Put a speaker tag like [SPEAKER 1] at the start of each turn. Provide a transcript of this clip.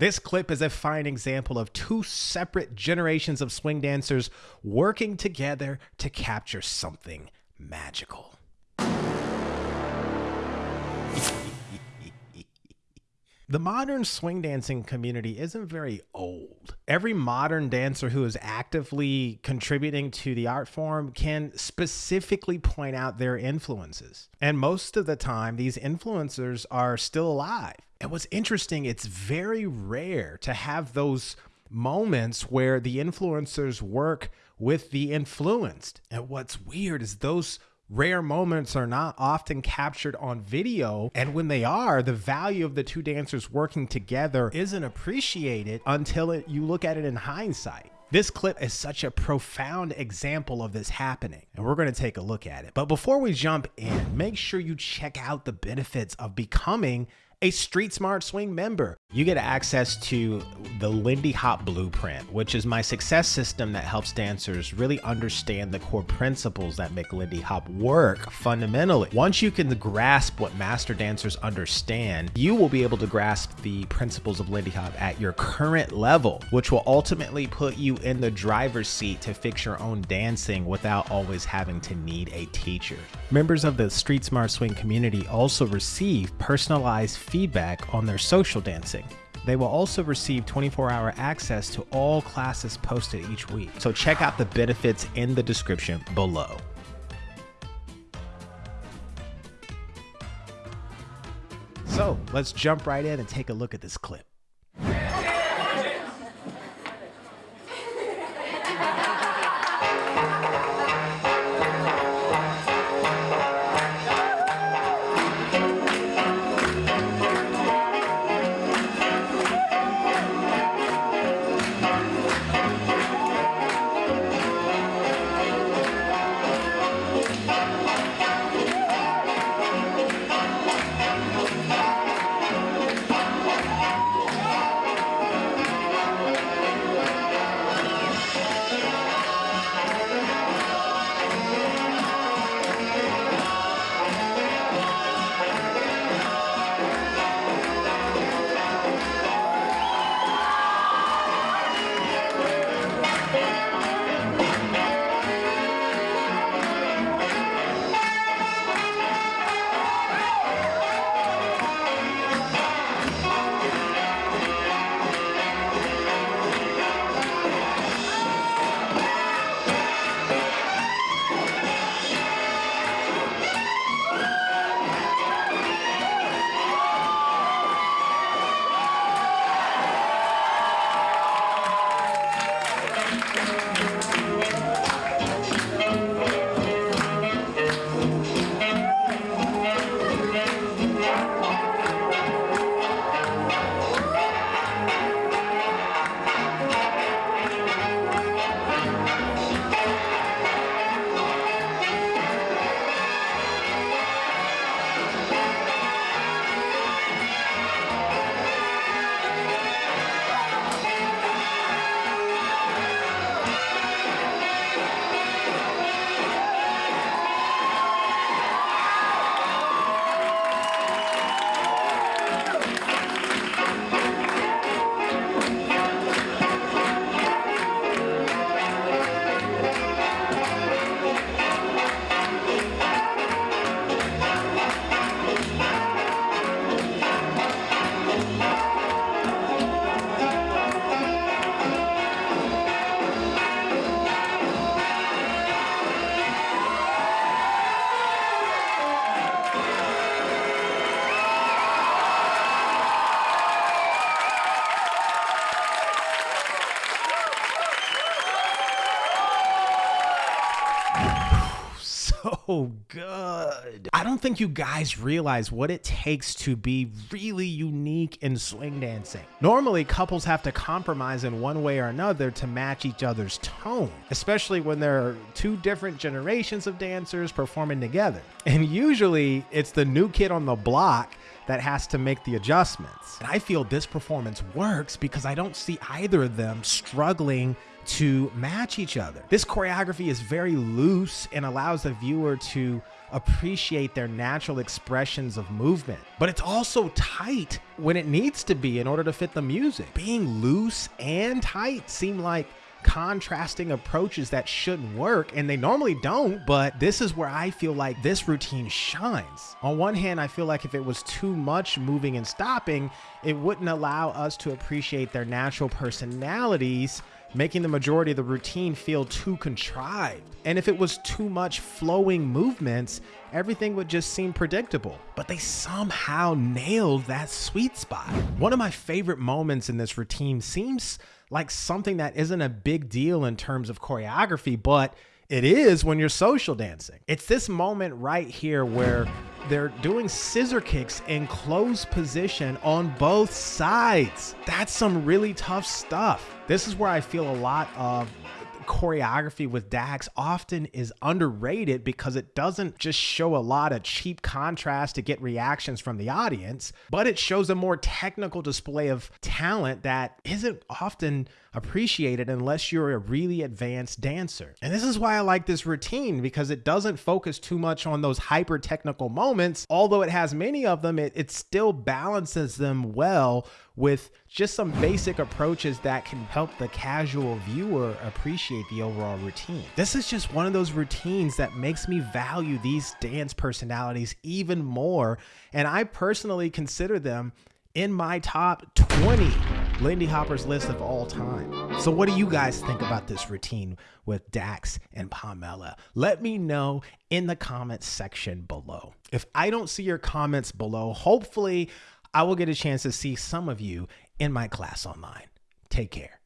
[SPEAKER 1] This clip is a fine example of two separate generations of swing dancers working together to capture something magical. The modern swing dancing community isn't very old. Every modern dancer who is actively contributing to the art form can specifically point out their influences. And most of the time, these influencers are still alive. And what's interesting, it's very rare to have those moments where the influencers work with the influenced. And what's weird is those rare moments are not often captured on video. And when they are, the value of the two dancers working together isn't appreciated until it, you look at it in hindsight. This clip is such a profound example of this happening, and we're going to take a look at it. But before we jump in, make sure you check out the benefits of becoming a Street Smart Swing member. You get access to the Lindy Hop Blueprint, which is my success system that helps dancers really understand the core principles that make Lindy Hop work fundamentally. Once you can grasp what master dancers understand, you will be able to grasp the principles of Lindy Hop at your current level, which will ultimately put you in the driver's seat to fix your own dancing without always having to need a teacher. Members of the Street Smart Swing community also receive personalized feedback on their social dancing. They will also receive 24 hour access to all classes posted each week. So check out the benefits in the description below. So let's jump right in and take a look at this clip. So good. I don't think you guys realize what it takes to be really unique in swing dancing. Normally, couples have to compromise in one way or another to match each other's tone, especially when there are two different generations of dancers performing together. And usually, it's the new kid on the block that has to make the adjustments. And I feel this performance works because I don't see either of them struggling to match each other. This choreography is very loose and allows the viewer to appreciate their natural expressions of movement. But it's also tight when it needs to be in order to fit the music. Being loose and tight seem like contrasting approaches that shouldn't work and they normally don't but this is where i feel like this routine shines on one hand i feel like if it was too much moving and stopping it wouldn't allow us to appreciate their natural personalities making the majority of the routine feel too contrived. And if it was too much flowing movements, everything would just seem predictable. But they somehow nailed that sweet spot. One of my favorite moments in this routine seems like something that isn't a big deal in terms of choreography, but it is when you're social dancing. It's this moment right here where they're doing scissor kicks in closed position on both sides. That's some really tough stuff. This is where I feel a lot of choreography with Dax often is underrated because it doesn't just show a lot of cheap contrast to get reactions from the audience, but it shows a more technical display of talent that isn't often appreciated unless you're a really advanced dancer. And this is why I like this routine because it doesn't focus too much on those hyper technical moments. Although it has many of them, it, it still balances them well with just some basic approaches that can help the casual viewer appreciate the overall routine. This is just one of those routines that makes me value these dance personalities even more. And I personally consider them in my top 20 Lindy Hopper's list of all time. So, what do you guys think about this routine with Dax and Pamela? Let me know in the comments section below. If I don't see your comments below, hopefully I will get a chance to see some of you in my class online. Take care.